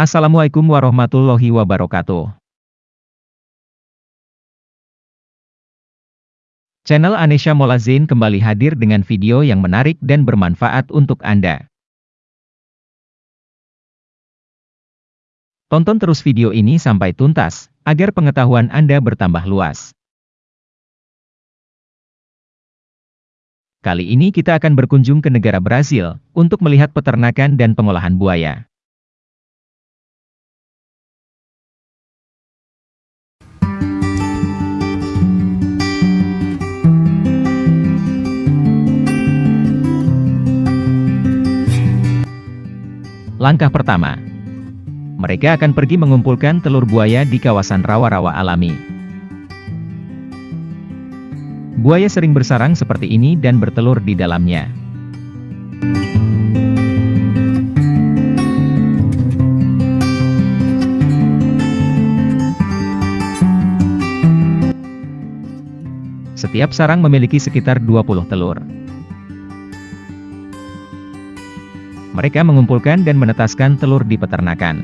Assalamualaikum warahmatullahi wabarakatuh. Channel Anesha Molazin kembali hadir dengan video yang menarik dan bermanfaat untuk Anda. Tonton terus video ini sampai tuntas, agar pengetahuan Anda bertambah luas. Kali ini kita akan berkunjung ke negara Brasil, untuk melihat peternakan dan pengolahan buaya. Langkah pertama, mereka akan pergi mengumpulkan telur buaya di kawasan rawa-rawa alami. Buaya sering bersarang seperti ini dan bertelur di dalamnya. Setiap sarang memiliki sekitar 20 telur. Mereka mengumpulkan dan menetaskan telur di peternakan.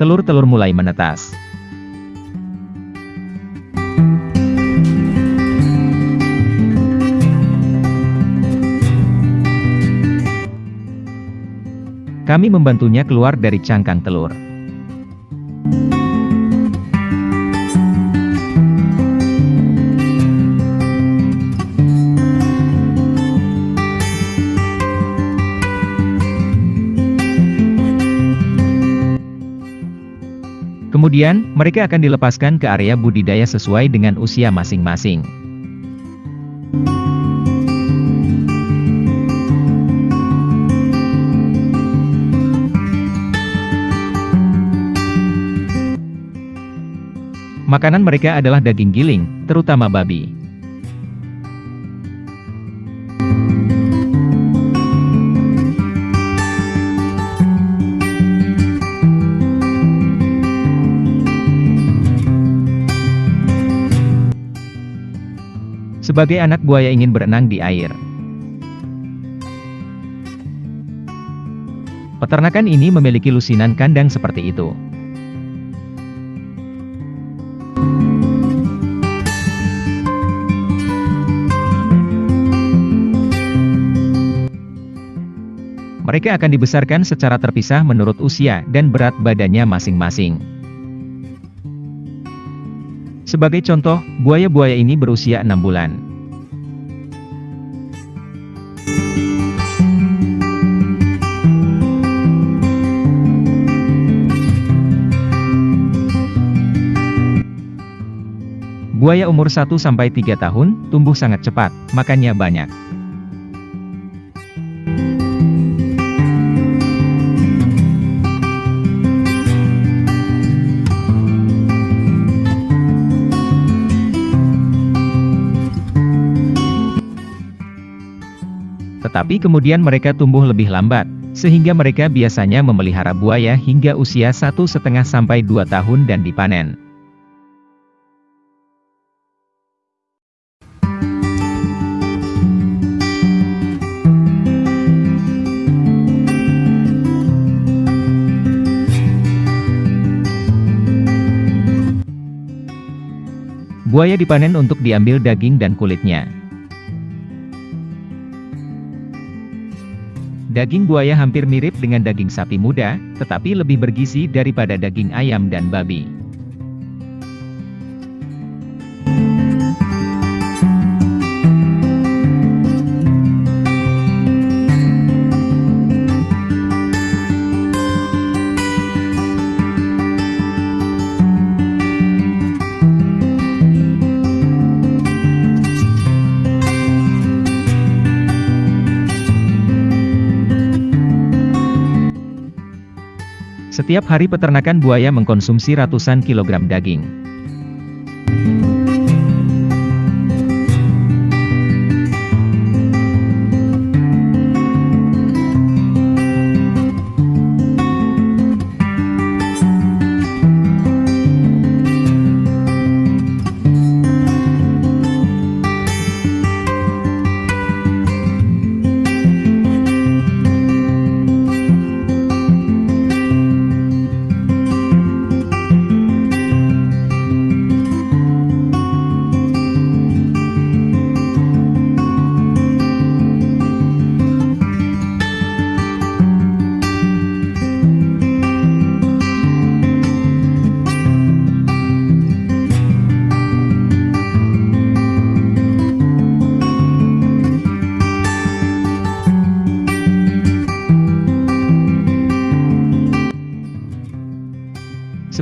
Telur-telur mulai menetas. Kami membantunya keluar dari cangkang telur. Kemudian, mereka akan dilepaskan ke area budidaya sesuai dengan usia masing-masing. Makanan mereka adalah daging giling, terutama babi. Sebagai anak buaya ingin berenang di air. Peternakan ini memiliki lusinan kandang seperti itu. Mereka akan dibesarkan secara terpisah menurut usia dan berat badannya masing-masing. Sebagai contoh, buaya-buaya ini berusia 6 bulan. Buaya umur 1-3 tahun, tumbuh sangat cepat, makannya banyak. Tetapi kemudian mereka tumbuh lebih lambat, sehingga mereka biasanya memelihara buaya hingga usia satu setengah sampai dua tahun dan dipanen. Buaya dipanen untuk diambil daging dan kulitnya. Daging buaya hampir mirip dengan daging sapi muda, tetapi lebih bergizi daripada daging ayam dan babi. Setiap hari peternakan buaya mengkonsumsi ratusan kilogram daging.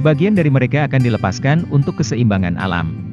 Sebagian dari mereka akan dilepaskan untuk keseimbangan alam.